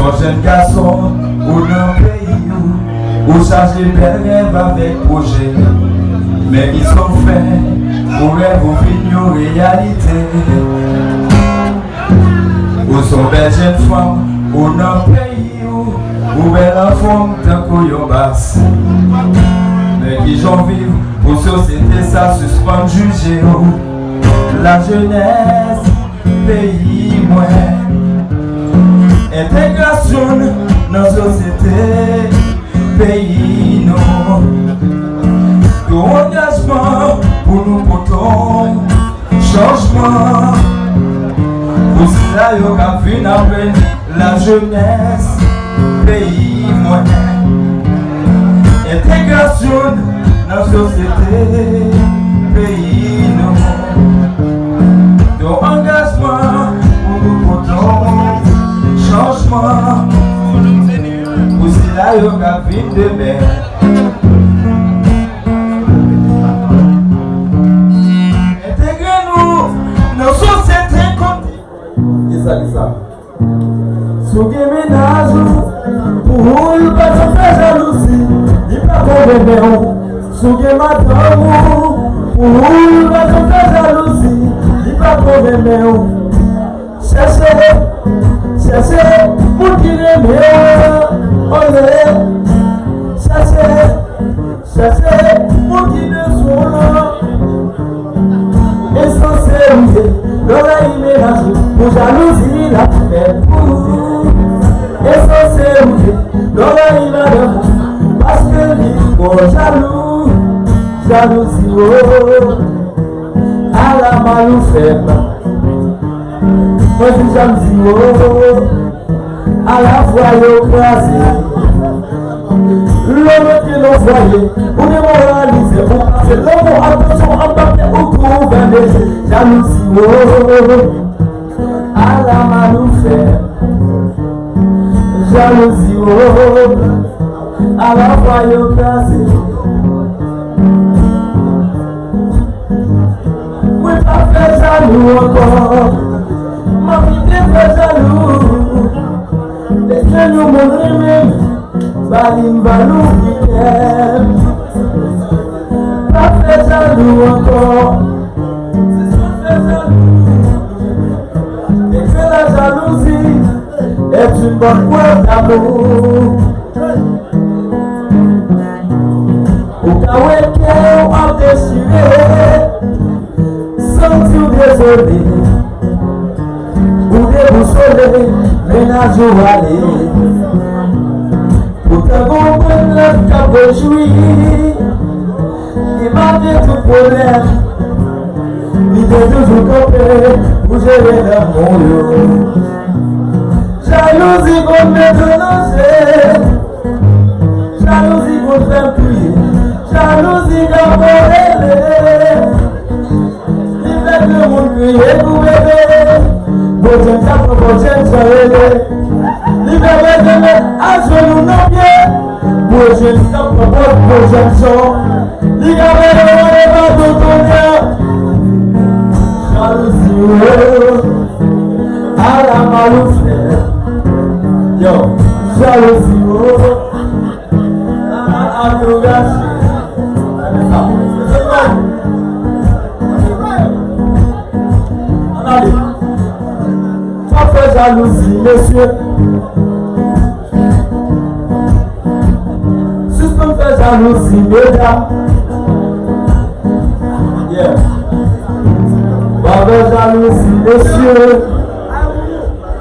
son jeunes garçons, ou d'un pays où, où charger belle rêve avec projet. Mais qui sont faits, pour rêve ou réalité. Ou sont belles jeunes femmes, ou d'un pays où, où belle enfant d'un couillon basse. Mais qui j'en vivent, pour société ça suspend juger. La jeunesse, pays moins. Intégration dans la société, pays non. Nous engagement pour nous ton changement. Pour cela, il y a la jeunesse, pays monnaie. Intégration dans la société, pays eu capim de merda Entregando, né? é não sou sempre contigo Isa, Isa Suguei minazo, o ruim pra tá te fazer luci E pra comer meu, suguei matamo O ruim pra tá te fazer luci E pra comer meu Xexê, xexê, porque ele é meu ọ̀rẹ́ ṣẹṣẹ ṣẹṣẹ mọ́kìdé sùnwọ́n ẹ̀sánṣẹ́ òye lọ́rẹ́ ilé lásù òṣàlù sí ní làtìfẹ́ kúrú ẹ̀sánṣẹ́ òye lọ́rẹ́ ilé lásù pásítẹ́ẹ̀lì òṣàlù ṣàlù sí ooo alamalu fẹ́ gbà mọ́tò ṣàlù sí ooo. À la aláfọ ayé kíláàsì lórí ló fọ yìí onímọ̀ wà ní ìṣẹ̀fún àti lọ́wọ́ agbẹ́sọ̀ agbábẹ́ òkú bẹ̀rẹ̀ dánú oh, à la dánú sí oh, aláfọ ayé kíláàsì. Mo ta fẹ́ sálù ọkọ̀, mo fi dé fẹ́ jaloux? Moun remen Balim balouk diken Pa fe janou ankon Se son fe janou E kwen la janouzi E kwen kwen kwen Ou kwa weke ou anke shire San ti ou de sebe Ou de koushore Menaj ou ale Ou de koushore Joui Iman de tou polè Mide tou jou kopè Mou jè lè dè moun lè Jalouzi moun mè te zanjè Jalouzi moun fèm pwi Jalouzi moun mè te zanjè Sli mè kè moun pwi E kou mè bè Bò chèm kèm pou bò chèm gestão com amor projeção Liga a verão levado do dia Jalousie Ara malufe Yo Jalousie Ara amiogashi Jalousie, messieurs dànù sí gbéjà. Bàbá dànù sí gbéṣẹ́.